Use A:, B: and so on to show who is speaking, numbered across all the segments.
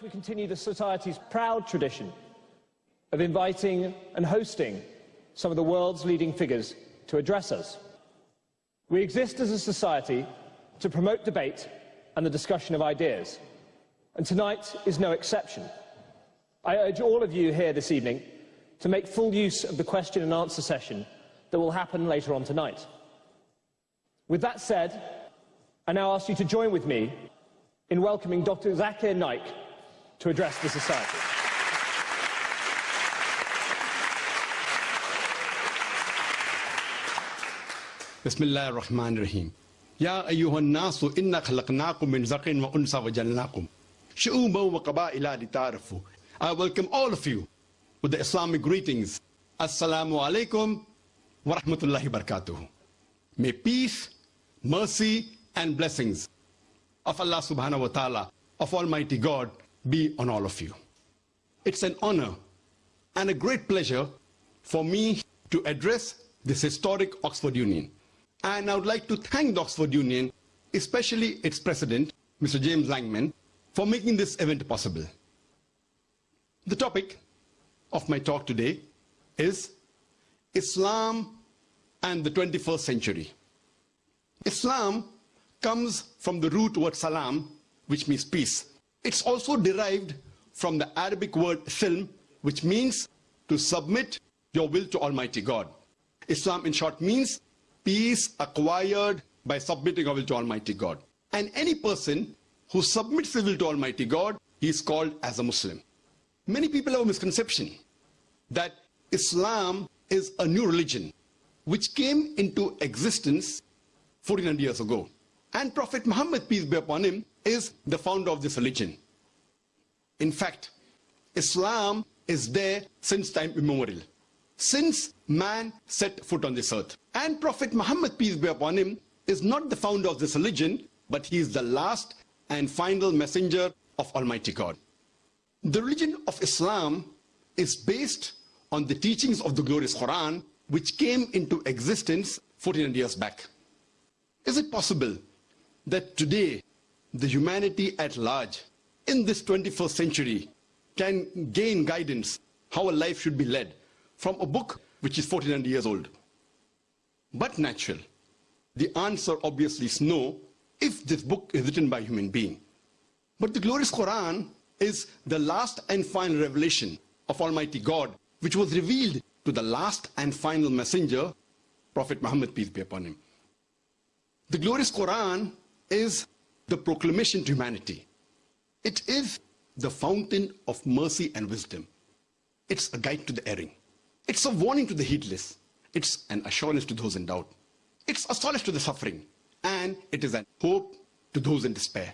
A: we continue the Society's proud tradition of inviting and hosting some of the world's leading figures to address us. We exist as a society to promote debate and the discussion of ideas, and tonight is no exception. I urge all of you here this evening to make full use of the question and answer session that will happen later on tonight. With that said, I now ask you to join with me in welcoming Dr. Zakir Naik to address the Society.
B: بسم الله الرحمن الرحيم يا أيها الناس إنا خلقناكم من ذكر وأنثى وجعلناكم شعوبا وقبائل لتعارفوا I welcome all of you with the Islamic greetings Assalamu alaikum wa rahmatullahi barakatuh May peace, mercy and blessings of Allah subhanahu wa ta'ala of Almighty God be on all of you. It's an honor and a great pleasure for me to address this historic Oxford Union. And I would like to thank the Oxford Union, especially its president, Mr. James Langman, for making this event possible. The topic of my talk today is Islam and the 21st century. Islam comes from the root word salam, which means peace. It's also derived from the Arabic word silm, which means to submit your will to Almighty God. Islam in short means peace acquired by submitting our will to Almighty God. And any person who submits his will to Almighty God, he is called as a Muslim. Many people have a misconception that Islam is a new religion which came into existence 1400 years ago. And Prophet Muhammad, peace be upon him, is the founder of this religion. In fact, Islam is there since time immemorial, since man set foot on this earth. And Prophet Muhammad, peace be upon him, is not the founder of this religion, but he is the last and final messenger of Almighty God. The religion of Islam is based on the teachings of the glorious Quran, which came into existence 1400 years back. Is it possible that today the humanity at large in this 21st century can gain guidance how a life should be led from a book which is 1400 years old? But natural. The answer obviously is no if this book is written by a human being. But the glorious Quran is the last and final revelation of Almighty God which was revealed to the last and final messenger, Prophet Muhammad, peace be upon him. The glorious Quran is the proclamation to humanity. It is the fountain of mercy and wisdom. It's a guide to the erring. It's a warning to the heedless. It's an assurance to those in doubt. It's a solace to the suffering. And it is a hope to those in despair.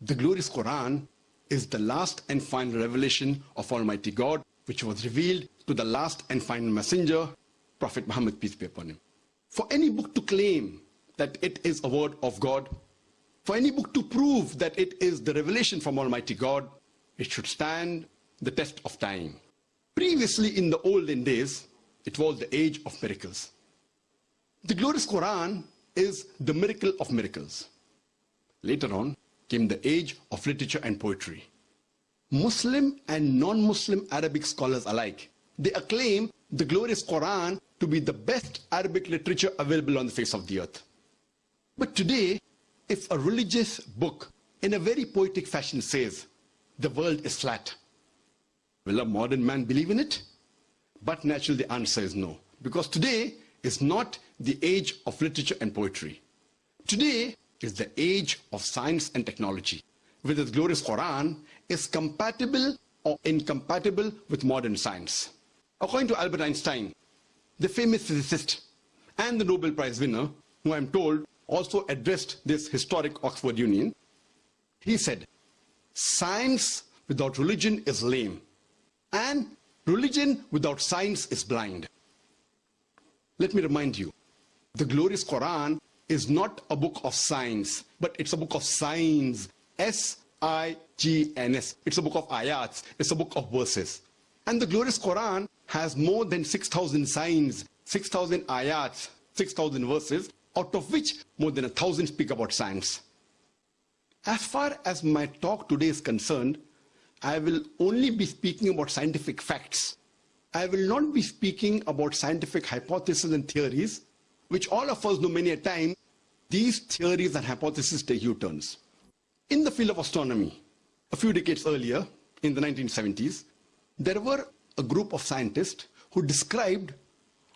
B: The glorious Quran is the last and final revelation of Almighty God, which was revealed to the last and final messenger, Prophet Muhammad, peace be upon him. For any book to claim that it is a word of God, for any book to prove that it is the revelation from Almighty God, it should stand the test of time. Previously in the olden days, it was the age of miracles. The glorious Quran is the miracle of miracles. Later on came the age of literature and poetry. Muslim and non-Muslim Arabic scholars alike, they acclaim the glorious Quran to be the best Arabic literature available on the face of the earth. But today, if a religious book in a very poetic fashion says, the world is flat, will a modern man believe in it? But naturally the answer is no. Because today is not the age of literature and poetry. Today is the age of science and technology, where the glorious Quran is compatible or incompatible with modern science. According to Albert Einstein, the famous physicist and the Nobel Prize winner, who I'm told also addressed this historic Oxford Union. He said, science without religion is lame and religion without science is blind. Let me remind you, the glorious Quran is not a book of science, but it's a book of signs. S-I-G-N-S. It's a book of ayats. It's a book of verses. And the glorious Quran has more than 6,000 signs, 6,000 ayats, 6,000 verses, out of which more than a thousand speak about science. As far as my talk today is concerned, I will only be speaking about scientific facts. I will not be speaking about scientific hypotheses and theories, which all of us know many a time, these theories and hypotheses take U-turns. In the field of astronomy, a few decades earlier, in the 1970s, there were a group of scientists who described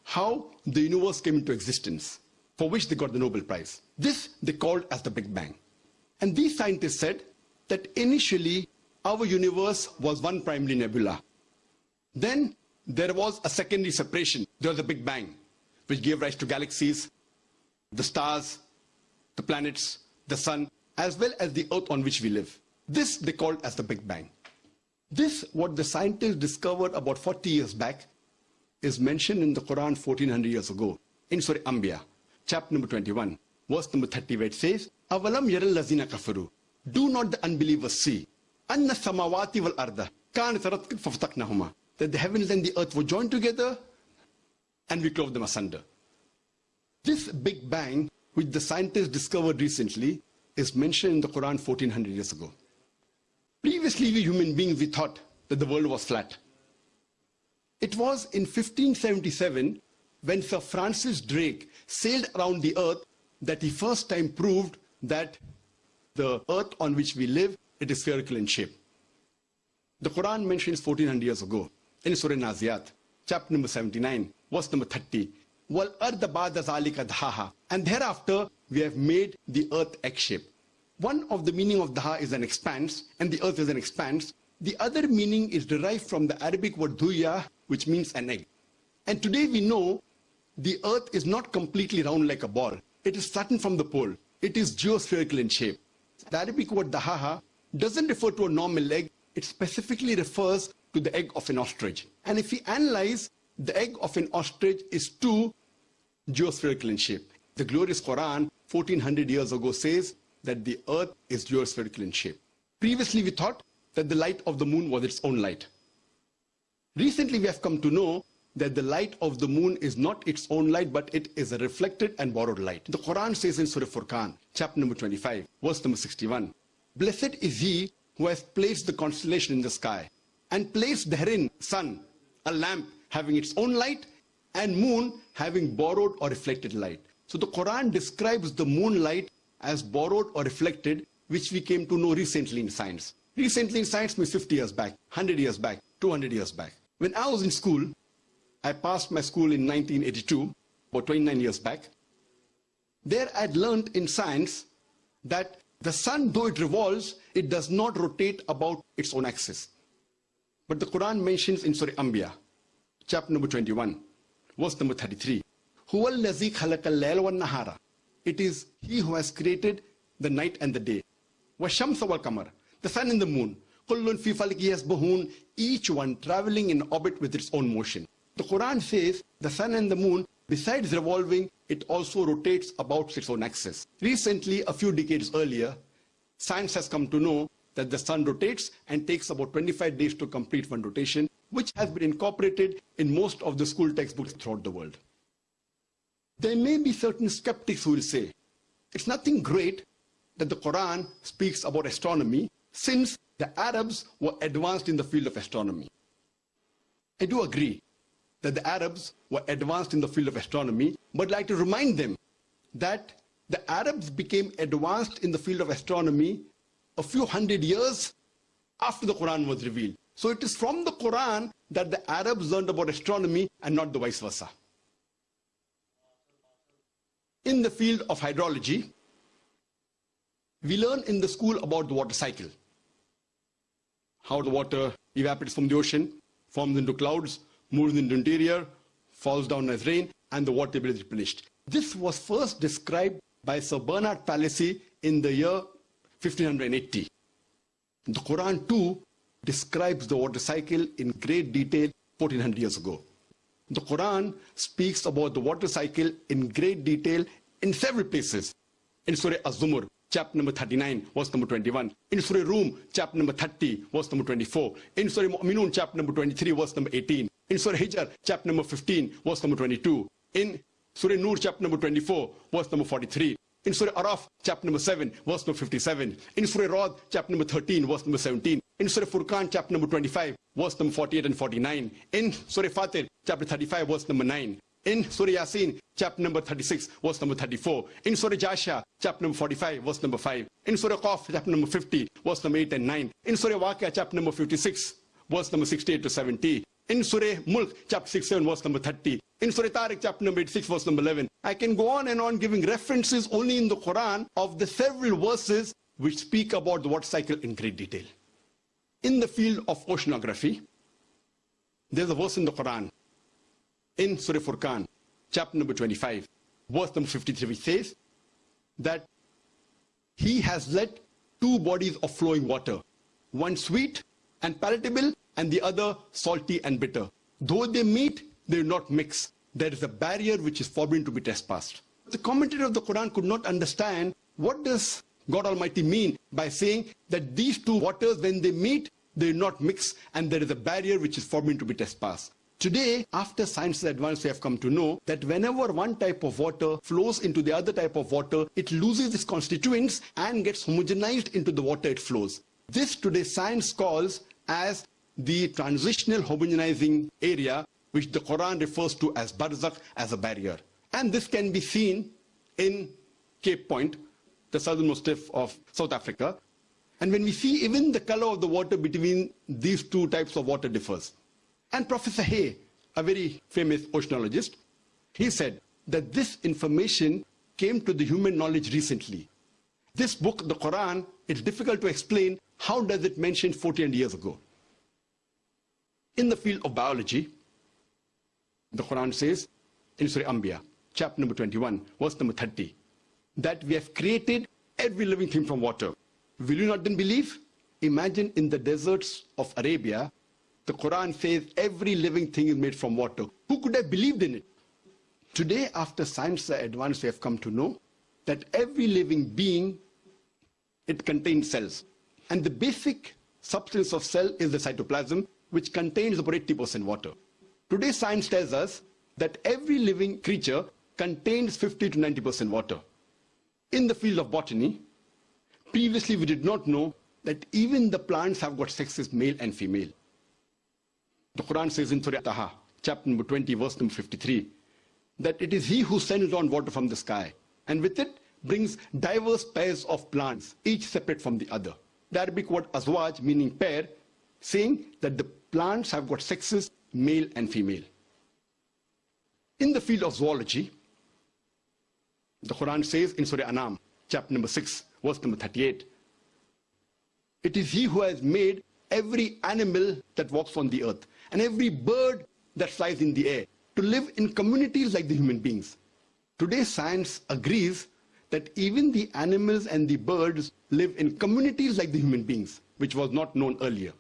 B: how the universe came into existence, for which they got the Nobel Prize. This they called as the Big Bang. And these scientists said that initially our universe was one primary nebula. Then there was a secondary separation. There was a Big Bang, which gave rise to galaxies, the stars, the planets, the sun, as well as the earth on which we live. This they called as the Big Bang. This, what the scientists discovered about 40 years back, is mentioned in the Quran 1400 years ago, in Surah Anbiya, chapter number 21, verse number 30, where it says, Avalam yaral lazina kafaru. Do not the unbelievers see? Anna samawati wal arda. Kan fafataknahuma. That the heavens and the earth were joined together and we clove them asunder. This Big Bang, which the scientists discovered recently, is mentioned in the Quran 1400 years ago. Previously, we human beings, we thought that the world was flat. It was in 1577 when Sir Francis Drake sailed around the earth that he first time proved that the earth on which we live, it is spherical in shape. The Quran mentions 1400 years ago in Surah Naziat, chapter number 79, verse number 30. Wal And thereafter, we have made the earth egg-shaped. One of the meaning of daha is an expanse, and the earth is an expanse. The other meaning is derived from the Arabic word duya, which means an egg. And today we know the earth is not completely round like a ball. It is flattened from the pole. It is geospherical in shape. The Arabic word dahaha doesn't refer to a normal egg. It specifically refers to the egg of an ostrich. And if we analyze, the egg of an ostrich is too geospherical in shape. The glorious Quran, 1400 years ago, says that the earth is geospherical in shape. Previously, we thought that the light of the moon was its own light. Recently, we have come to know that the light of the moon is not its own light, but it is a reflected and borrowed light. The Quran says in Surah Furqan, chapter number 25, verse number 61, Blessed is he who has placed the constellation in the sky and placed therein sun, a lamp having its own light, and moon having borrowed or reflected light. So the Quran describes the moonlight as borrowed or reflected, which we came to know recently in science. Recently in science means 50 years back, 100 years back, 200 years back. When I was in school, I passed my school in 1982, about 29 years back. There I'd learned in science that the sun, though it revolves, it does not rotate about its own axis. But the Quran mentions in Surah Anbiya, chapter number 21, verse number 33, nahara. It is He who has created the night and the day. وَالشَّمْسَ وَالْقَمَرَ The sun and the moon. كُلٌّ فِي فَلْكِ يَسْبَحُونَ Each one traveling in orbit with its own motion. The Quran says the sun and the moon, besides revolving, it also rotates about its own axis. Recently, a few decades earlier, science has come to know that the sun rotates and takes about 25 days to complete one rotation, which has been incorporated in most of the school textbooks throughout the world. There may be certain skeptics who will say, it's nothing great that the Quran speaks about astronomy since the Arabs were advanced in the field of astronomy. I do agree that the Arabs were advanced in the field of astronomy, but like to remind them that the Arabs became advanced in the field of astronomy a few hundred years after the Quran was revealed. So it is from the Quran that the Arabs learned about astronomy and not the vice versa. In the field of hydrology, we learn in the school about the water cycle. How the water evaporates from the ocean, forms into clouds, moves into the interior, falls down as rain, and the water table is replenished. This was first described by Sir Bernard Palissy in the year 1580. The Quran too describes the water cycle in great detail 1400 years ago. The Quran speaks about the water cycle in great detail in several places. In Surah Az-Zumur, chapter number 39, verse number 21. In Surah Rum, chapter number 30, verse number 24. In Surah Mu'minun, chapter number 23, verse number 18 in Surah Hijr, chapter number 15, verse number 22. In Surah Nur, chapter number 24, verse number 43. In Surah Araf, chapter number 7, verse number 57. In Surah Rad, chapter number 13, verse number 17. in Surah Furqan, chapter number 25, verse number 48 and 49. In Surah Fatir, chapter 35, verse number 9. In Surah Yasin, chapter number 36, verse number 34. In Surah Jasha, chapter number 45, verse number 5. In Surah Qaf, chapter number 50, verse number 8 and 9. In Surah Waqia, chapter number 56, verse number 68 to 70. In Surah Mulk, chapter 67, verse number 30. In Surah Tariq, chapter number 86, verse number 11. I can go on and on giving references only in the Quran of the several verses which speak about the water cycle in great detail. In the field of oceanography, there's a verse in the Quran, in Surah Furqan, chapter number 25, verse number 53, which says that he has let two bodies of flowing water, one sweet and palatable, and the other salty and bitter. Though they meet, they do not mix. There is a barrier which is forbidden to be trespassed. The commentator of the Quran could not understand what does God Almighty mean by saying that these two waters, when they meet, they do not mix, and there is a barrier which is forbidden to be trespassed. Today, after science advance, we have come to know that whenever one type of water flows into the other type of water, it loses its constituents and gets homogenized into the water it flows. This today science calls as the transitional homogenizing area, which the Quran refers to as barzakh, as a barrier. And this can be seen in Cape Point, the southernmost tip of South Africa. And when we see even the color of the water between these two types of water differs. And Professor Hay, a very famous oceanologist, he said that this information came to the human knowledge recently. This book, the Quran, it's difficult to explain how does it mention 14 years ago. In the field of biology, the Quran says in Surah Anbiya, chapter number 21, verse number 30, that we have created every living thing from water. Will you not then believe? Imagine in the deserts of Arabia, the Quran says every living thing is made from water. Who could have believed in it? Today, after science advanced, we have come to know that every living being, it contains cells. And the basic substance of cell is the cytoplasm, which contains about 80% water. Today, science tells us that every living creature contains 50 to 90% water. In the field of botany, previously we did not know that even the plants have got sexes, male and female. The Quran says in Surah Taha, chapter number 20, verse number 53, that it is he who sends down water from the sky, and with it brings diverse pairs of plants, each separate from the other. The Arabic word azwaj, meaning pair, saying that the plants have got sexes, male and female. In the field of zoology, the Quran says in Surah Anam, chapter number 6, verse number 38, it is he who has made every animal that walks on the earth and every bird that flies in the air to live in communities like the human beings. Today science agrees that even the animals and the birds live in communities like the human beings, which was not known earlier.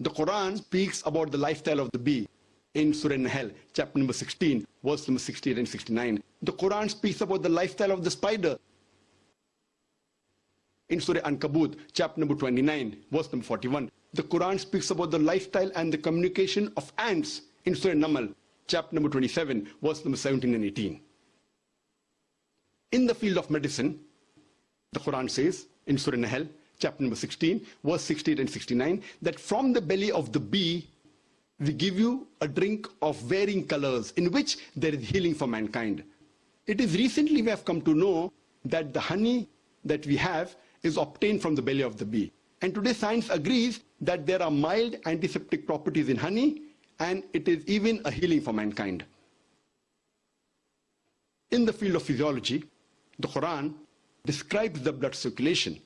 B: The Quran speaks about the lifestyle of the bee in Surah Nahl, chapter number 16, verse number 68 and 69. The Quran speaks about the lifestyle of the spider in Surah Ankabut, chapter number 29, verse number 41. The Quran speaks about the lifestyle and the communication of ants in Surah Namal, chapter number 27, verse number 17 and 18. In the field of medicine, the Quran says in Surah Nahl, chapter number 16, verse 68 and 69, that from the belly of the bee, we give you a drink of varying colors in which there is healing for mankind. It is recently we have come to know that the honey that we have is obtained from the belly of the bee. And today science agrees that there are mild antiseptic properties in honey and it is even a healing for mankind. In the field of physiology, the Quran describes the blood circulation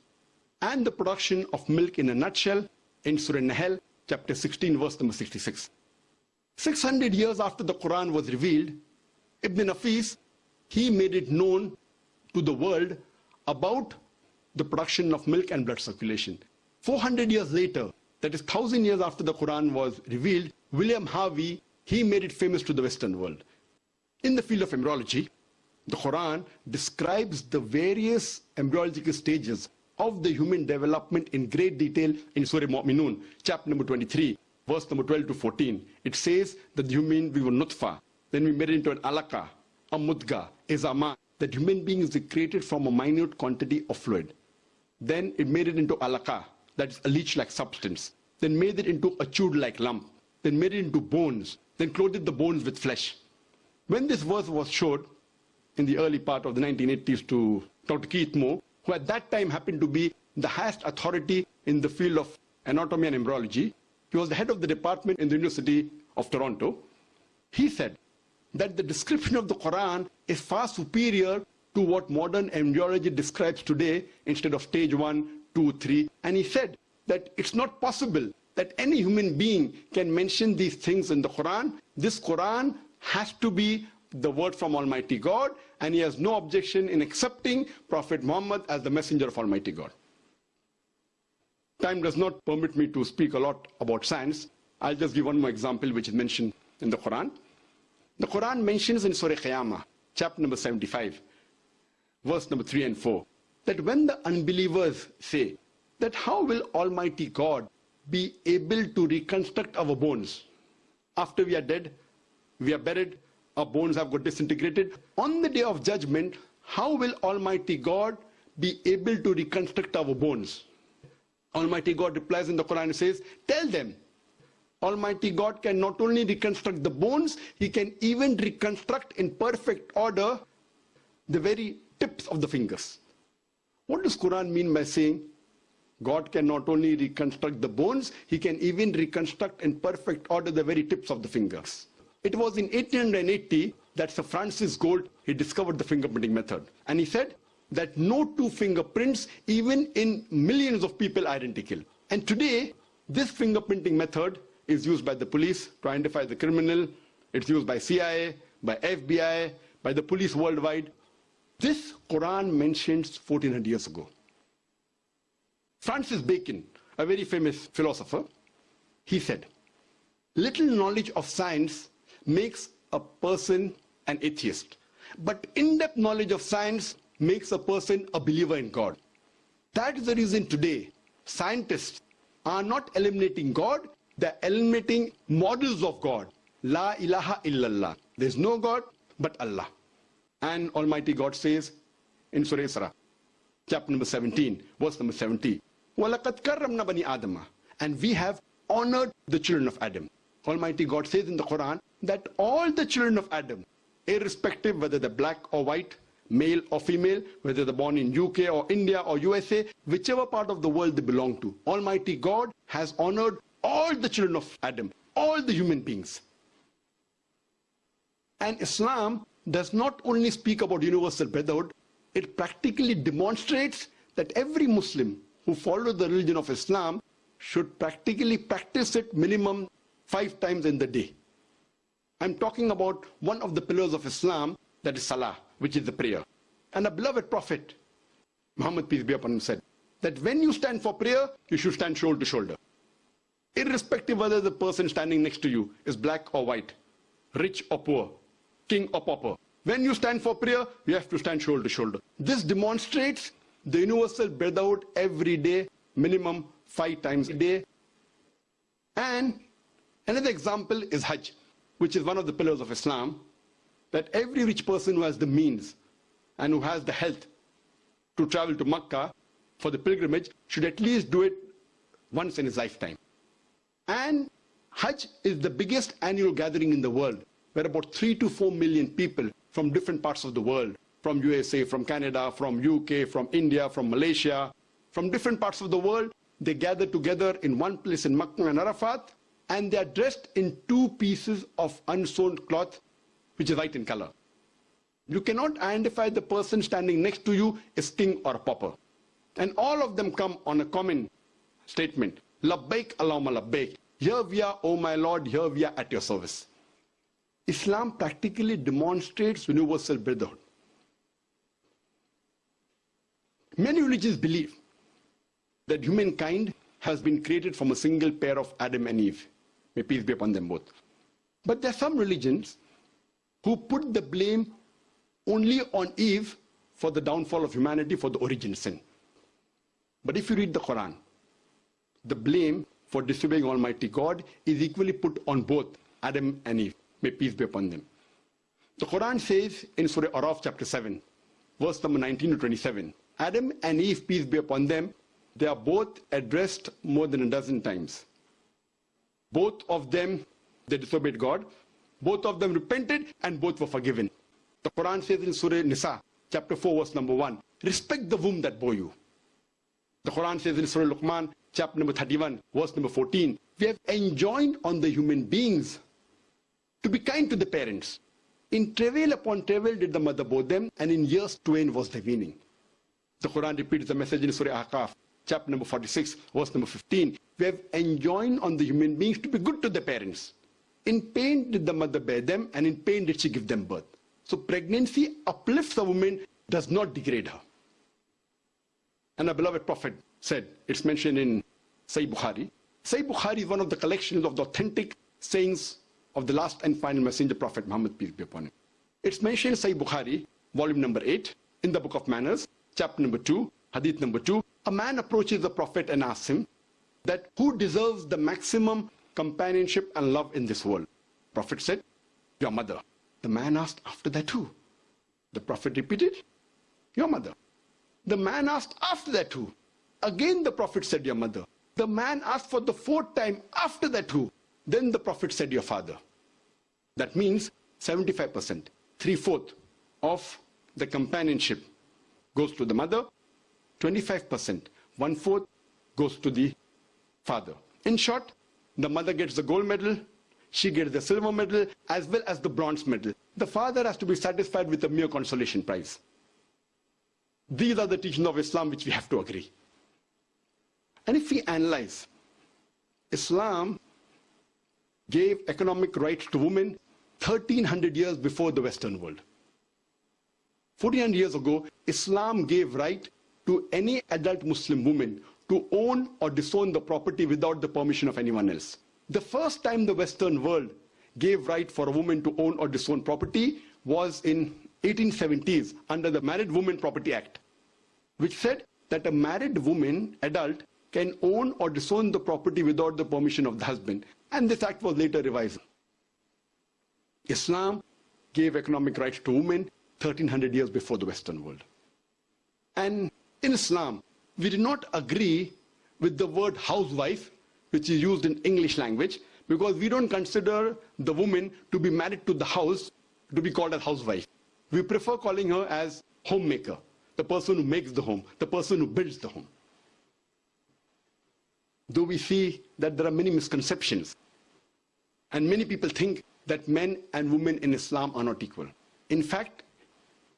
B: and the production of milk in a nutshell in Surah Nahl, chapter 16, verse number 66. 600 years after the Quran was revealed, Ibn Nafis, he made it known to the world about the production of milk and blood circulation. 400 years later, that is 1000 years after the Quran was revealed, William Harvey, he made it famous to the Western world. In the field of embryology, the Quran describes the various embryological stages of the human development in great detail in Surah Mu'minun, chapter number 23, verse number 12 to 14. It says that the human, we were nutfa, then we made it into an alaka, a mudga, a zama, that human being is created from a minute quantity of fluid. Then it made it into alaka, that is a leech-like substance, then made it into a chewed-like lump, then made it into bones, then clothed the bones with flesh. When this verse was showed in the early part of the 1980s to Dr. Keith Moore, who at that time happened to be the highest authority in the field of anatomy and embryology, he was the head of the department in the University of Toronto, he said that the description of the Quran is far superior to what modern embryology describes today instead of stage one, two, three. And he said that it's not possible that any human being can mention these things in the Quran. This Quran has to be the word from Almighty God, and he has no objection in accepting Prophet Muhammad as the messenger of Almighty God. Time does not permit me to speak a lot about science. I'll just give one more example which is mentioned in the Quran. The Quran mentions in Surah Qiyamah, chapter number 75, verse number 3 and 4, that when the unbelievers say that how will Almighty God be able to reconstruct our bones after we are dead, we are buried, our bones have got disintegrated. On the day of judgment, how will Almighty God be able to reconstruct our bones? Almighty God replies in the Quran and says, tell them, Almighty God can not only reconstruct the bones, He can even reconstruct in perfect order the very tips of the fingers. What does Quran mean by saying God can not only reconstruct the bones, He can even reconstruct in perfect order the very tips of the fingers. It was in 1880 that Sir Francis Gould, he discovered the fingerprinting method. And he said that no two fingerprints, even in millions of people, identical. And today, this fingerprinting method is used by the police to identify the criminal. It's used by CIA, by FBI, by the police worldwide. This Quran mentions 1400 years ago. Francis Bacon, a very famous philosopher, he said, little knowledge of science makes a person an atheist. But in-depth knowledge of science makes a person a believer in God. That is the reason today scientists are not eliminating God, they're eliminating models of God. La ilaha illallah. There's no God but Allah. And Almighty God says in Surah Isra, chapter number 17, verse number 70, وَلَقَدْ كَرَّمْنَا بَنِي آدَمَ And we have honored the children of Adam. Almighty God says in the Quran that all the children of Adam, irrespective whether they're black or white, male or female, whether they're born in UK or India or USA, whichever part of the world they belong to, Almighty God has honored all the children of Adam, all the human beings. And Islam does not only speak about universal brotherhood, it practically demonstrates that every Muslim who follows the religion of Islam should practically practice it minimum five times in the day. I'm talking about one of the pillars of Islam, that is Salah, which is the prayer. And a beloved Prophet, Muhammad peace be upon him, said that when you stand for prayer, you should stand shoulder to shoulder irrespective whether the person standing next to you is black or white, rich or poor, king or pauper. When you stand for prayer, you have to stand shoulder to shoulder. This demonstrates the universal brotherhood every day, minimum five times a day. And another example is Hajj, which is one of the pillars of Islam, that every rich person who has the means and who has the health to travel to Mecca for the pilgrimage should at least do it once in his lifetime. And Hajj is the biggest annual gathering in the world, where about 3 to 4 million people from different parts of the world, from USA, from Canada, from UK, from India, from Malaysia, from different parts of the world, they gather together in one place in Makkah and Arafat, and they are dressed in two pieces of unsewn cloth, which is white in color. You cannot identify the person standing next to you as king or pauper. And all of them come on a common statement. Labbaik Allahumma labbaik. Here we are, oh my Lord, here we are at your service. Islam practically demonstrates universal brotherhood. Many religions believe that humankind has been created from a single pair of Adam and Eve. May peace be upon them both. But there are some religions who put the blame only on Eve for the downfall of humanity, for the origin sin. But if you read the Quran, the blame for disobeying Almighty God is equally put on both Adam and Eve. May peace be upon them. The Quran says in Surah Araf chapter 7, verse number 19 to 27, Adam and Eve, peace be upon them, they are both addressed more than a dozen times. Both of them, they disobeyed God. Both of them repented and both were forgiven. The Quran says in Surah Nisa, chapter 4, verse number 1, respect the womb that bore you. The Quran says in Surah Luqman, chapter number 31, verse number 14, we have enjoined on the human beings to be kind to the parents. In travail upon travail did the mother bore them, and in years twain was the weaning. The Quran repeats the message in Surah Ahqaf, chapter number 46, verse number 15. We have enjoined on the human beings to be good to their parents. In pain did the mother bear them, and in pain did she give them birth. So pregnancy uplifts a woman, does not degrade her. And our beloved Prophet said, it's mentioned in Sahih Bukhari. Sahih Bukhari is one of the collections of the authentic sayings of the last and final messenger Prophet Muhammad, peace be upon him. It's mentioned in Sahih Bukhari, volume number 8, in the book of manners, chapter number 2, hadith number 2. A man approaches the Prophet and asks him that who deserves the maximum companionship and love in this world? Prophet said, your mother. The man asked after that who? The Prophet repeated, your mother. The man asked after that who? Again the Prophet said, your mother. The man asked for the fourth time after that who? Then the Prophet said, your father. That means 75%, three-fourths of the companionship goes to the mother, 25%, one-fourth goes to the father. In short, the mother gets the gold medal, she gets the silver medal, as well as the bronze medal. The father has to be satisfied with a mere consolation prize. These are the teachings of Islam which we have to agree. And if we analyze, Islam gave economic rights to women 1300 years before the Western world. 1400 years ago, Islam gave right to any adult Muslim woman to own or disown the property without the permission of anyone else. The first time the Western world gave right for a woman to own or disown property was in 1870s under the Married Women Property Act, which said that a married woman, adult, can own or disown the property without the permission of the husband. And this act was later revised. Islam gave economic rights to women 1300 years before the Western world. And in Islam, we do not agree with the word housewife, which is used in English language, because we don't consider the woman to be married to the house to be called a housewife. We prefer calling her as homemaker, the person who makes the home, the person who builds the home. Though we see that there are many misconceptions, and many people think that men and women in Islam are not equal. In fact,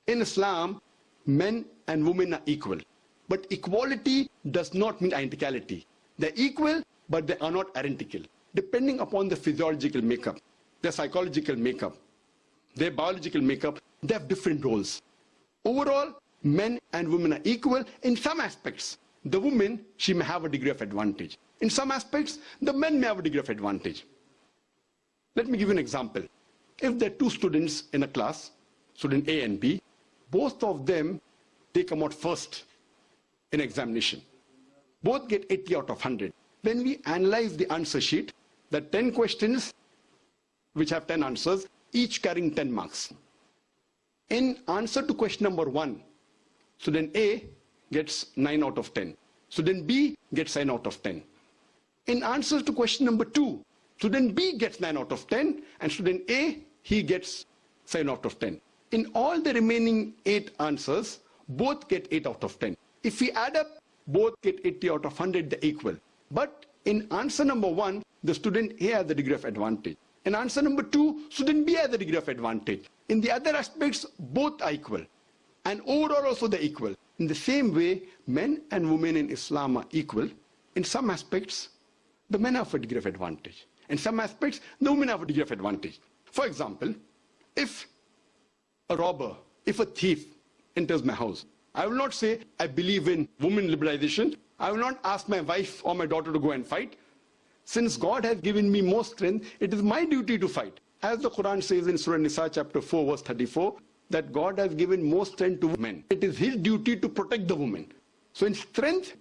B: in Islam, men and women are equal. But equality does not mean identicality. They're equal, but they are not identical. Depending upon the physiological makeup, their psychological makeup, their biological makeup, they have different roles. Overall, men and women are equal in some aspects. The woman, she may have a degree of advantage. In some aspects, the men may have a degree of advantage. Let me give you an example. If there are two students in a class, student A and B, both of them, they come out first in examination. Both get 80 out of 100. When we analyze the answer sheet, the 10 questions which have 10 answers, each carrying 10 marks. In answer to question number 1, student A gets 9 out of 10. Student B gets 9 out of 10. In answer to question number 2, student B gets 9 out of 10 and student A, he gets 7 out of 10. In all the remaining 8 answers, both get 8 out of 10. If we add up, both get 80 out of 100, they're equal. But in answer number 1, the student A has the degree of advantage. In answer number 2, student B has the degree of advantage. In the other aspects, both are equal. And overall also they're equal. In the same way, men and women in Islam are equal. In some aspects, the men have a degree of advantage. In some aspects, the women have a degree of advantage. For example, if a robber, if a thief enters my house, I will not say I believe in women liberalization. I will not ask my wife or my daughter to go and fight. Since God has given me more strength, it is my duty to fight. As the Quran says in Surah Nisa chapter 4 verse 34, that God has given more strength to men. It is his duty to protect the woman. So in strength,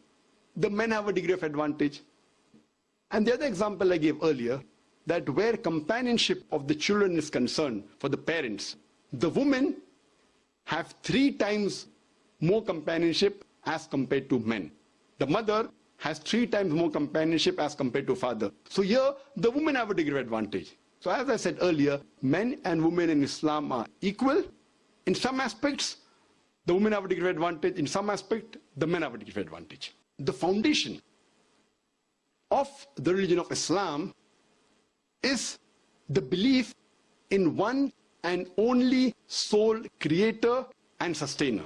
B: the men have a degree of advantage. And the other example I gave earlier, that where companionship of the children is concerned for the parents, the women have three times more companionship as compared to men. The mother has three times more companionship as compared to father. So here, the women have a degree of advantage. So as I said earlier, men and women in Islam are equal. In some aspects, the women have a degree of advantage. In some aspect, the men have a degree of advantage. The foundation of the religion of Islam is the belief in one and only sole creator and sustainer.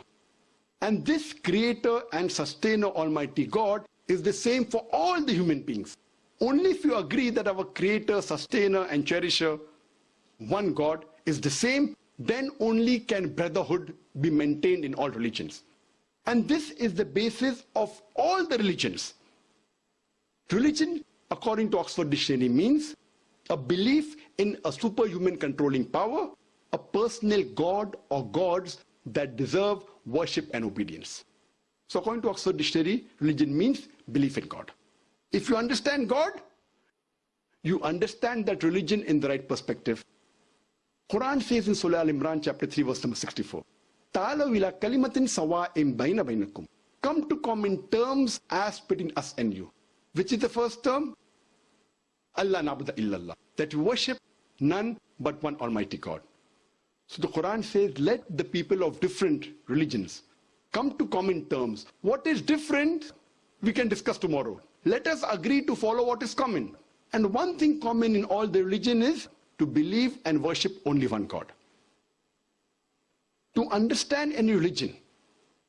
B: And this creator and sustainer Almighty God is the same for all the human beings. Only if you agree that our creator, sustainer and cherisher, one God, is the same, then only can brotherhood be maintained in all religions. And this is the basis of all the religions. Religion, according to Oxford Dictionary, means a belief in a superhuman controlling power, a personal God or gods that deserve worship and obedience. So according to Oxford Dictionary, religion means belief in God. If you understand God, you understand that religion in the right perspective. Quran says in Surah Al-Imran chapter 3 verse number 64, Ta'alaw kalimatin sawa'im bayna baynakum. Come to common terms as between us and you. Which is the first term? Allah nabuda illallah. That we worship none but one Almighty God. So the Quran says, let the people of different religions come to common terms. What is different, we can discuss tomorrow. Let us agree to follow what is common. And one thing common in all the religion is to believe and worship only one God. To understand any religion,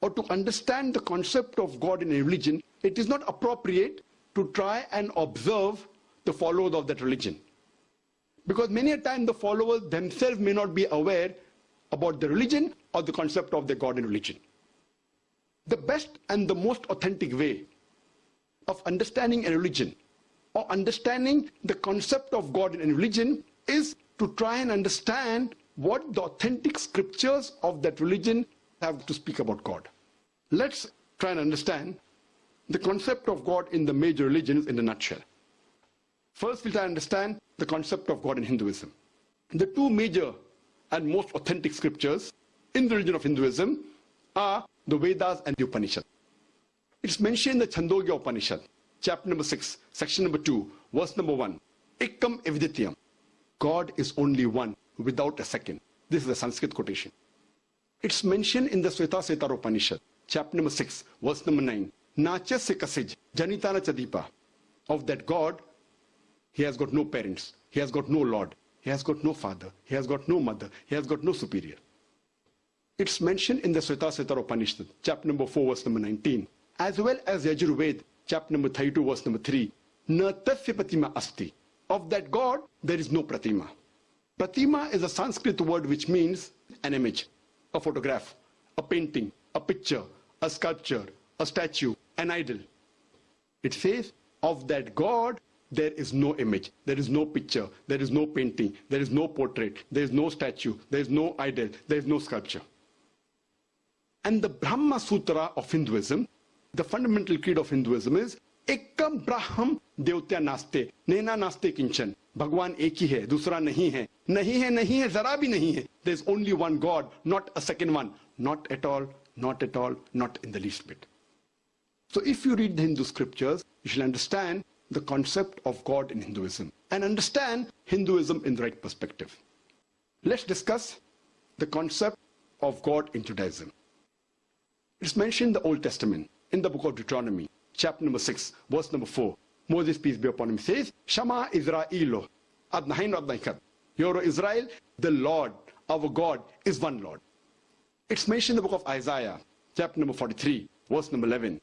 B: or to understand the concept of God in a religion, it is not appropriate to try and observe the followers of that religion. Because many a time the followers themselves may not be aware about the religion or the concept of the God in religion. The best and the most authentic way of understanding a religion or understanding the concept of God in a religion is to try and understand what the authentic scriptures of that religion have to speak about God. Let's try and understand the concept of God in the major religions in a nutshell. First, we'll try to understand the concept of God in Hinduism. The two major and most authentic scriptures in the religion of Hinduism are the Vedas and the Upanishads. It's mentioned in the Chandogya Upanishad, chapter number 6, section number 2, verse number 1. Ekam evadvitiyam. God is only one, without a second. This is a Sanskrit quotation. It's mentioned in the Svetasvatara Upanishad, chapter number 6, verse number 9. Nacha sikasij janitana chadipa. Of that God, he has got no parents. He has got no Lord. He has got no father. He has got no mother. He has got no superior. It's mentioned in the Svetasvatara Upanishad, chapter number 4, verse number 19, as well as Yajurved, chapter number 32, verse number 3. Na tasya asti. Of that God, there is no pratima. Pratima is a Sanskrit word which means an image, a photograph, a painting, a picture, a sculpture, a statue, an idol. It says, of that God, there is no image, there is no picture, there is no painting, there is no portrait, there is no statue, there is no idol, there is no sculpture. And the Brahma Sutra of Hinduism, the fundamental creed of Hinduism is Ekam Braham Devtya Naste, Nena Naste Kinchan. Bhagwan एक ही है दूसरा नहीं है नहीं है नहीं है जरा भी नहीं है there is only one God not a second one not at all not at all not in the least bit so if you read the Hindu scriptures you shall understand the concept of God in Hinduism and understand Hinduism in the right perspective. Let's discuss the concept of God in Judaism. It's mentioned in the Old Testament, in the book of Deuteronomy, chapter number 6, verse number 4. Moses, peace be upon him, says, Shama Israelo, Adnahin Adnaikat. Hear Israel, the Lord, our God, is one Lord. It's mentioned in the book of Isaiah, chapter number 43, verse number 11.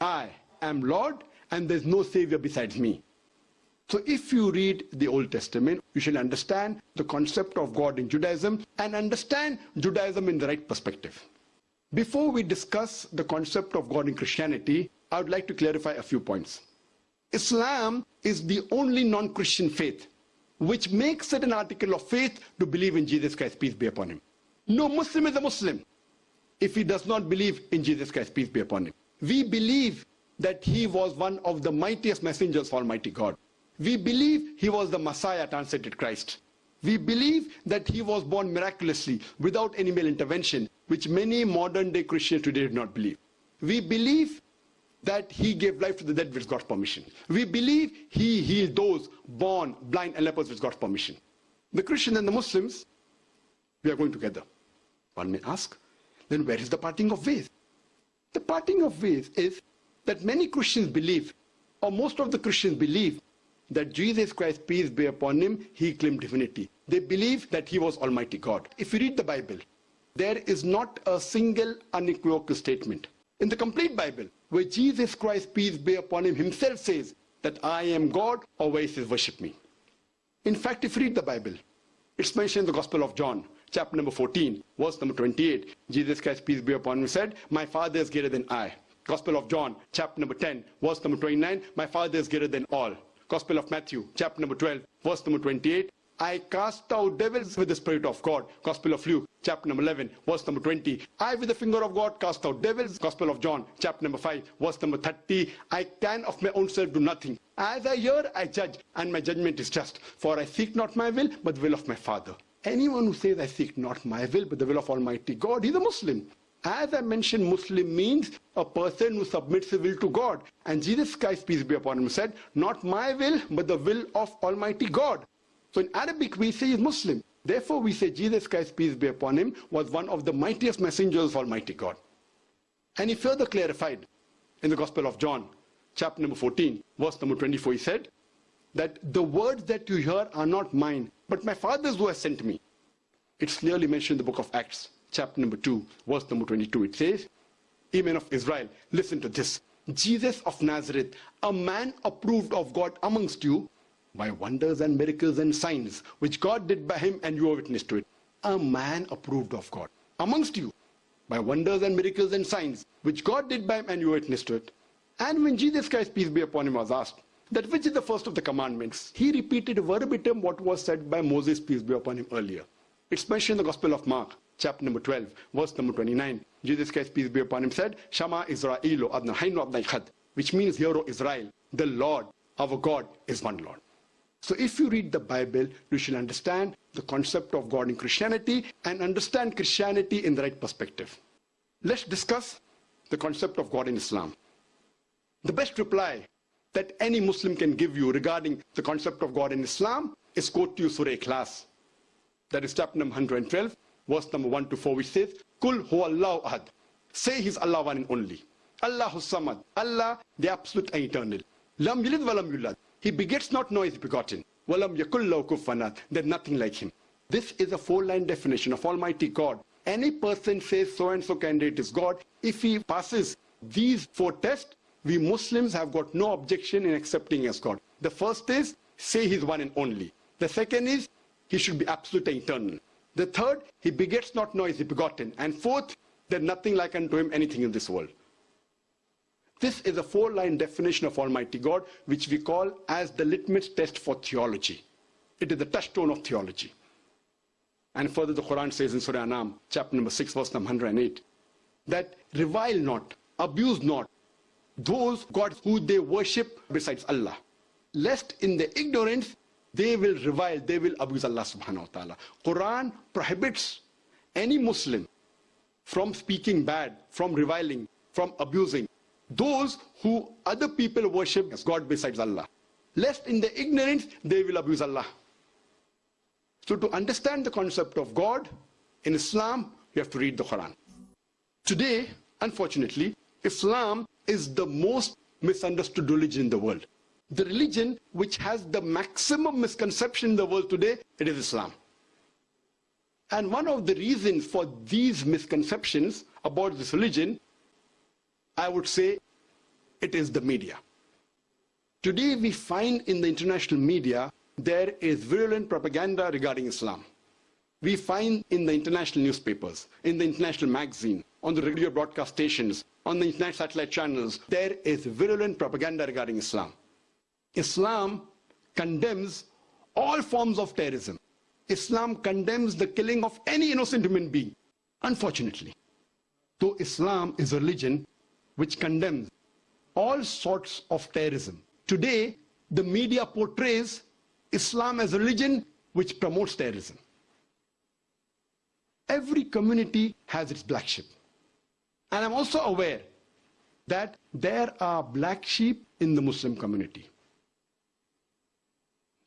B: I am Lord and there's no savior besides me. So if you read the Old Testament, you shall understand the concept of God in Judaism and understand Judaism in the right perspective. Before we discuss the concept of God in Christianity, I would like to clarify a few points. Islam is the only non-Christian faith which makes it an article of faith to believe in Jesus Christ, peace be upon him. No Muslim is a Muslim if he does not believe in Jesus Christ, peace be upon him. We believe that he was one of the mightiest messengers of Almighty God. We believe he was the Messiah translated Christ. We believe that he was born miraculously without any male intervention, which many modern day Christians today do not believe. We believe that he gave life to the dead with God's permission. We believe he healed those born blind and lepers with God's permission. The Christian and the Muslims, we are going together. One may ask, then where is the parting of ways? The parting of ways is that many Christians believe, or most of the Christians believe, that Jesus Christ, peace be upon him, he claimed divinity. They believe that he was Almighty God. If you read the Bible, there is not a single unequivocal statement in the complete Bible where Jesus Christ, peace be upon him, himself says that I am God or he says worship me. In fact, if you read the Bible, it's mentioned in the Gospel of John, chapter number 14, verse number 28. Jesus Christ, peace be upon him, said, My Father is greater than I. Gospel of John, chapter number 10, verse number 29, My Father is greater than all. Gospel of Matthew, chapter number 12, verse number 28, I cast out devils with the Spirit of God. Gospel of Luke, chapter number 11, verse number 20. I, with the finger of God, cast out devils. Gospel of John, chapter number 5, verse number 30. I can of my own self do nothing. As I hear, I judge, and my judgment is just. For I seek not my will, but the will of my Father. Anyone who says, I seek not my will, but the will of Almighty God, he's a Muslim. As I mentioned, Muslim means a person who submits his will to God. And Jesus Christ, peace be upon him, said, Not my will, but the will of Almighty God. So in Arabic, we say he's Muslim. Therefore, we say Jesus Christ, peace be upon him, was one of the mightiest messengers of Almighty God. And he further clarified in the Gospel of John, chapter number 14, verse number 24, he said, that the words that you hear are not mine, but my Father's who has sent me. It's clearly mentioned in the book of Acts, chapter number 2, verse number 22. It says, Amen of Israel, listen to this. Jesus of Nazareth, a man approved of God amongst you by wonders and miracles and signs, which God did by him and you are witness to it. A man approved of God amongst you by wonders and miracles and signs, which God did by him and you are witness to it. And when Jesus Christ, peace be upon him, was asked, that which is the first of the commandments, he repeated verbatim what was said by Moses, peace be upon him, earlier. It's mentioned in the Gospel of Mark, chapter number 12, verse number 29. Jesus Christ, peace be upon him, said, Shama Israelu adna haynu adna which means, Hear, Israel, the Lord, our God, is one Lord. So if you read the Bible, you should understand the concept of God in Christianity and understand Christianity in the right perspective. Let's discuss the concept of God in Islam. The best reply that any Muslim can give you regarding the concept of God in Islam is quote to you Surah Ikhlas. That is chapter number 112, verse number 1 to 4, which says, Kul huwallahu ahad. Say he's Allah one and only. Allahu samad. Allah, the absolute and eternal. Lam yalid walam yulad. He begets not nor is begotten. Walam yakullahu kufanat. There's nothing like him. This is a four-line definition of Almighty God. Any person says so-and-so candidate is God. If he passes these four tests, we Muslims have got no objection in accepting as God. The first is, say he's one and only. The second is, he should be absolute and eternal. The third, he begets not nor is he begotten. And fourth, there's nothing like unto him anything in this world. This is a four-line definition of Almighty God, which we call as the litmus test for theology. It is the touchstone of theology. And further, the Quran says in Surah Anam, chapter number 6, verse number 108, that revile not, abuse not those gods who they worship besides Allah, lest in their ignorance they will revile, they will abuse Allah subhanahu wa ta'ala. Quran prohibits any Muslim from speaking bad, from reviling, from abusing those who other people worship as God besides Allah. Lest in their ignorance they will abuse Allah. So to understand the concept of God in Islam, you have to read the Quran. Today, unfortunately, Islam is the most misunderstood religion in the world. The religion which has the maximum misconception in the world today, it is Islam. And one of the reasons for these misconceptions about this religion, I would say, it is the media. Today we find in the international media, there is virulent propaganda regarding Islam. We find in the international newspapers, in the international magazine, on the radio broadcast stations, on the internet satellite channels, there is virulent propaganda regarding Islam. Islam condemns all forms of terrorism. Islam condemns the killing of any innocent human being. Unfortunately, though Islam is a religion which condemns all sorts of terrorism, today the media portrays Islam as a religion which promotes terrorism. Every community has its black sheep. And I'm also aware that there are black sheep in the Muslim community.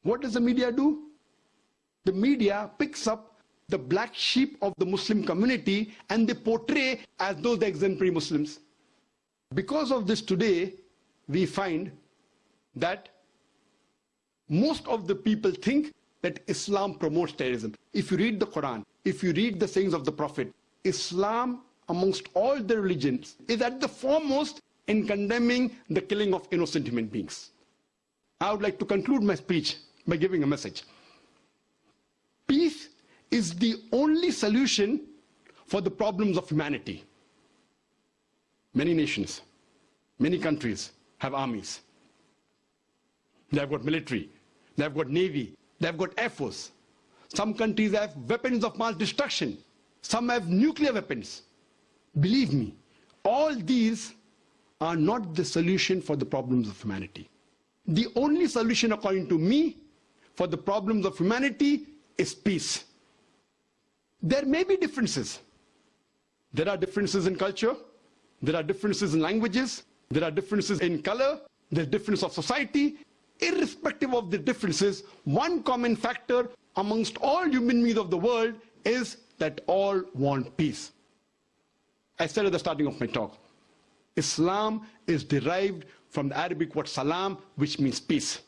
B: What does the media do? The media picks up the black sheep of the Muslim community and they portray as those exemplary Muslims. Because of this today, we find that most of the people think that Islam promotes terrorism. If you read the Quran, if you read the sayings of the Prophet, Islam amongst all the religions is at the foremost in condemning the killing of innocent human beings. I would like to conclude my speech by giving a message. Peace is the only solution for the problems of humanity. Many nations, many countries have armies. They have got military, they have got navy, they have got air force. Some countries have weapons of mass destruction. Some have nuclear weapons. Believe me, all these are not the solution for the problems of humanity. The only solution, according to me, for the problems of humanity is peace. There may be differences. There are differences in culture, there are differences in languages, there are differences in color, there's difference of society. Irrespective of the differences, one common factor amongst all human beings of the world is that all want peace. I said at the starting of my talk, Islam is derived from the Arabic word salam, which means peace.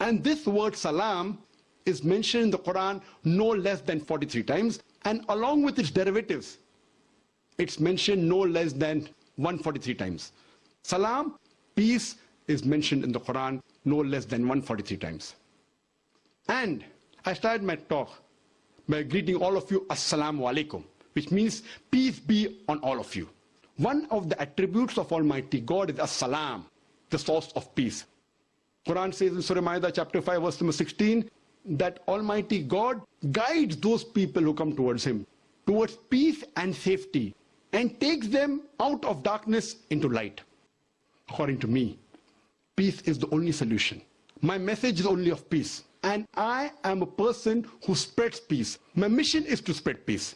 B: And this word salam is mentioned in the Quran no less than 43 times, and along with its derivatives, it's mentioned no less than 143 times. Salam, peace, is mentioned in the Quran no less than 143 times. And I started my talk by greeting all of you Assalamu alaikum, which means peace be on all of you. One of the attributes of Almighty God is As-Salam, the source of peace. Quran says in Surah Ma'idah chapter 5 verse number 16 that Almighty God guides those people who come towards Him towards peace and safety and takes them out of darkness into light. According to me, peace is the only solution. My message is only of peace. And I am a person who spreads peace. My mission is to spread peace.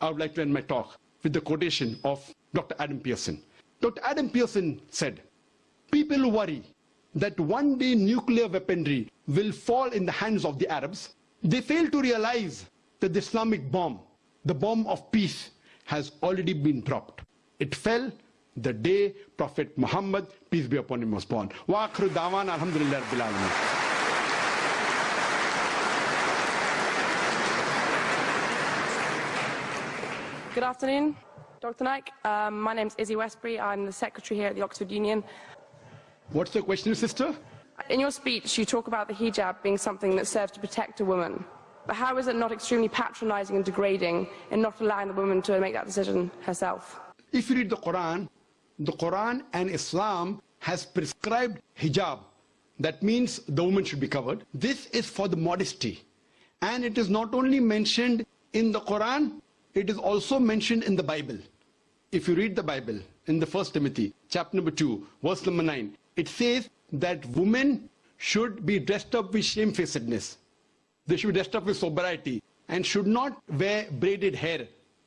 B: I would like to end my talk with the quotation of Dr. Adam Pearson. Dr. Adam Pearson said, people worry that one day nuclear weaponry will fall in the hands of the Arabs, they fail to realize that the Islamic bomb, the bomb of peace, has already been dropped. It fell the day Prophet Muhammad, peace be upon him, was born. Wa dawan alhamdulillah
C: Good afternoon, Dr. Naik. Um, my name is Izzy Westbury. I'm the secretary here at the Oxford Union.
B: What's the question, sister?
C: In your speech, you talk about the hijab being something that serves to protect a woman. But how is it not extremely patronizing and degrading in not allowing the woman to make that decision herself?
B: If you read the Quran, the Quran and Islam has prescribed hijab. That means the woman should be covered. This is for the modesty. And it is not only mentioned in the Quran, it is also mentioned in the Bible. If you read the Bible in the First Timothy, chapter number 2, verse number 9, it says that women should be dressed up with shamefacedness. They should be dressed up with sobriety and should not wear braided hair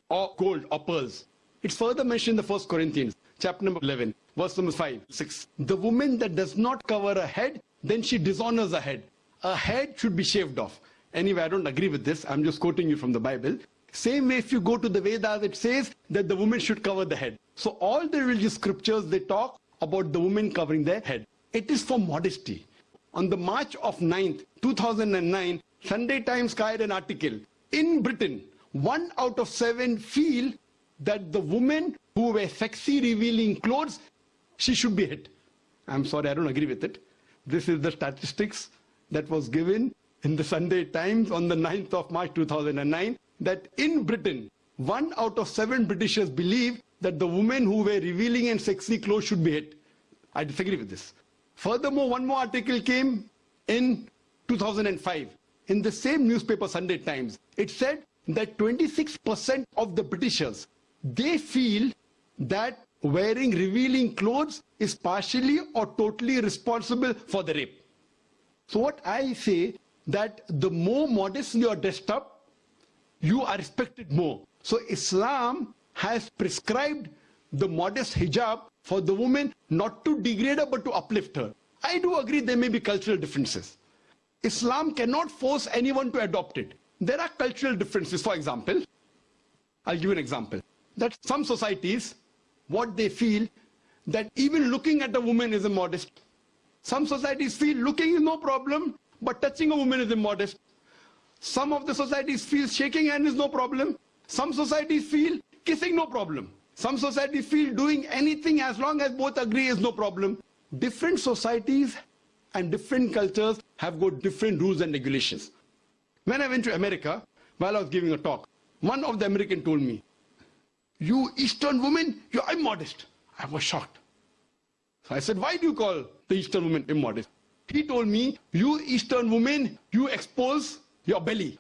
B: or gold or pearls. It's further mentioned in the First Corinthians, chapter number 11, verse number 5, 6. The woman that does not cover her head, then she dishonors her head. A head should be shaved off. Anyway, I don't agree with this. I'm just quoting you from the Bible. Same way, if you go to the Vedas, it says that the woman should cover the head. So all the religious scriptures, they talk about the women covering their head. It is for modesty. On the March of 9th, 2009, Sunday Times carried an article. In Britain, one out of seven feel that the women who wear sexy revealing clothes, she should be hit. I'm sorry, I don't agree with it. This is the statistics that was given in the Sunday Times on the 9th of March 2009 that in Britain, one out of seven Britishers believe that the women who wear revealing and sexy clothes should be hit. I disagree with this. Furthermore, one more article came in 2005 in the same newspaper, Sunday Times. It said that 26% of the Britishers, they feel that wearing revealing clothes is partially or totally responsible for the rape. So what I say that the more modestly you are dressed up, you are respected more. So Islam has prescribed the modest hijab for the woman not to degrade her but to uplift her. I do agree there may be cultural differences. Islam cannot force anyone to adopt it. There are cultural differences. For example, I'll give you an example. That some societies, what they feel, that even looking at a woman is immodest. Some societies feel looking is no problem, but touching a woman is immodest. Some of the societies feel shaking hand is no problem. Some societies feel kissing no problem. Some societies feel doing anything as long as both agree is no problem. Different societies and different cultures have got different rules and regulations. When I went to America, while I was giving a talk, one of the Americans told me, you Eastern women, you're immodest. I was shocked. So I said, why do you call the Eastern woman immodest? He told me, you Eastern women, you expose your belly.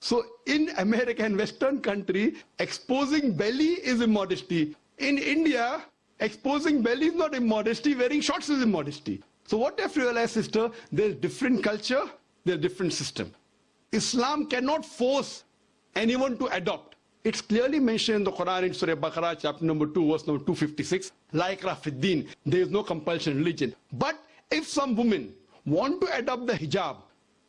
B: So in America and Western country, exposing belly is immodesty. In India, exposing belly is not immodesty, wearing shorts is immodesty. So what I've realized, sister, there's different culture, there's different system. Islam cannot force anyone to adopt. It's clearly mentioned in the Quran in Surah Baqarah, chapter number 2, verse number 256, like Rafiddin, there is no compulsion in religion. But if some women want to adopt the hijab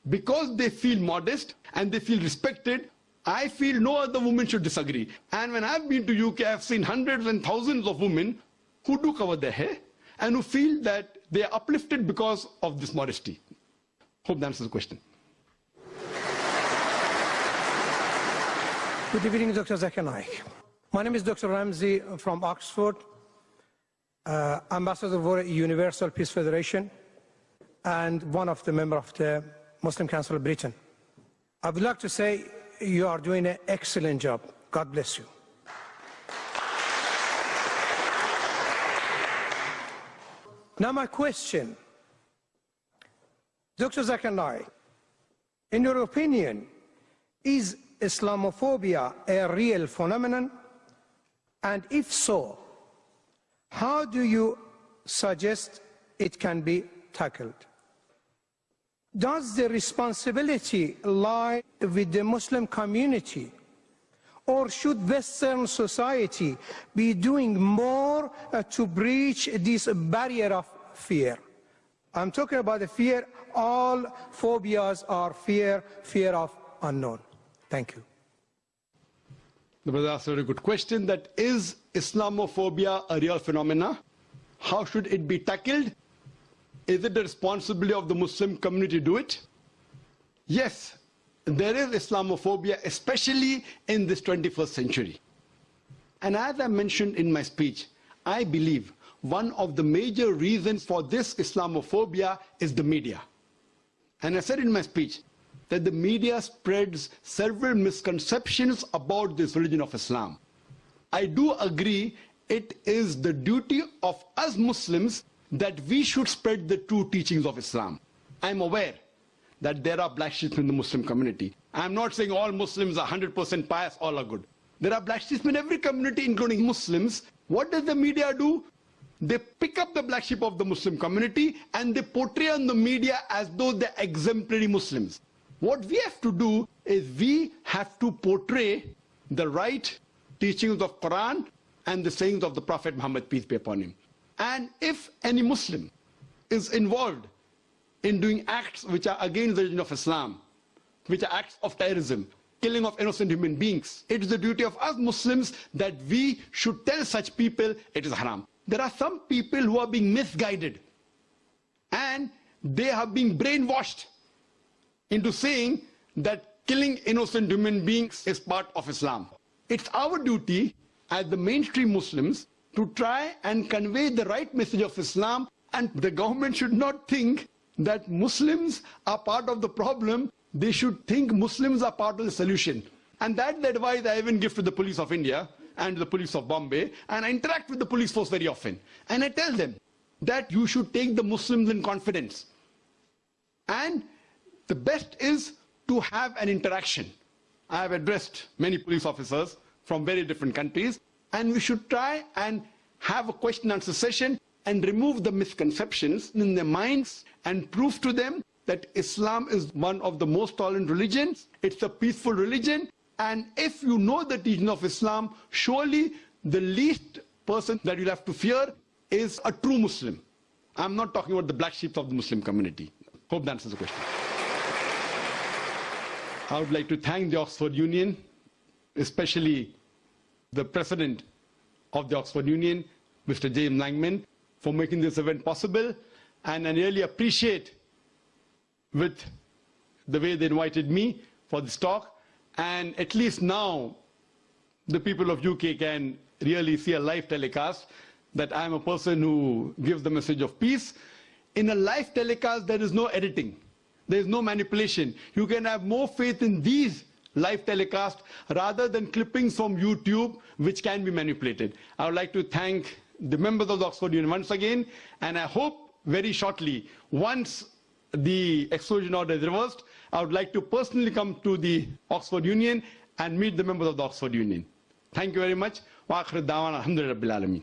B: because they feel modest and they feel respected, I feel no other woman should disagree. And when I've been to UK, I've seen hundreds and thousands of women who do cover their hair and who feel that they are uplifted because of this modesty. Hope that answers the question.
D: Good evening, Dr. Zakir. My name is Dr. Ramsey from Oxford, uh, ambassador for Universal Peace Federation, and one of the members of the Muslim Council of Britain. I would like to say you are doing an excellent job. God bless you. Now my question, Dr. Zakir Naik, in your opinion, is Islamophobia a real phenomenon? And if so, how do you suggest it can be tackled? Does the responsibility lie with the Muslim community? Or should Western society be doing more uh, to breach this barrier of fear? I'm talking about the fear, all phobias are fear, fear of unknown. Thank you.
B: The brother asked a very good question that is Islamophobia a real phenomena? How should it be tackled? Is it the responsibility of the Muslim community to do it? Yes, there is Islamophobia, especially in this 21st century. And as I mentioned in my speech, I believe one of the major reasons for this Islamophobia is the media. And I said in my speech, that the media spreads several misconceptions about this religion of Islam. I do agree it is the duty of us Muslims that we should spread the true teachings of Islam. I'm aware that there are black sheep in the Muslim community. I'm not saying all Muslims are 100% pious, all are good. There are black sheep in every community, including Muslims. What does the media do? They pick up the black sheep of the Muslim community and they portray on the media as though they're exemplary Muslims. What we have to do is we have to portray the right teachings of Quran and the sayings of the Prophet Muhammad, peace be upon him. And if any Muslim is involved in doing acts which are against the religion of Islam, which are acts of terrorism, killing of innocent human beings, it is the duty of us Muslims that we should tell such people it is haram. There are some people who are being misguided and they have been brainwashed into saying that killing innocent human beings is part of Islam. It's our duty as the mainstream Muslims to try and convey the right message of Islam and the government should not think that Muslims are part of the problem, they should think Muslims are part of the solution. And that's the advice I even give to the police of India and the police of Bombay, and I interact with the police force very often. And I tell them that you should take the Muslims in confidence. And the best is to have an interaction. I have addressed many police officers from very different countries, and we should try and have a question answer session and remove the misconceptions in their minds and prove to them that Islam is one of the most tolerant religions, it's a peaceful religion, and if you know the teaching of Islam, surely the least person that you'll have to fear is a true Muslim. I'm not talking about the black sheep of the Muslim community. Hope that answers the question. I would like to thank the Oxford Union, especially the president of the Oxford Union, Mr. James Langman, for making this event possible. And I really appreciate with the way they invited me for this talk. And at least now, the people of UK can really see a live telecast that I'm a person who gives the message of peace. In a live telecast, there is no editing. There is no manipulation. You can have more faith in these live telecasts rather than clippings from YouTube, which can be manipulated. I would like to thank the members of the Oxford Union once again, and I hope very shortly, once the exclusion order is reversed, I would like to personally come to the Oxford Union and meet the members of the Oxford Union. Thank you very much. وآخر الدعوانا الحمد لله رب العالمين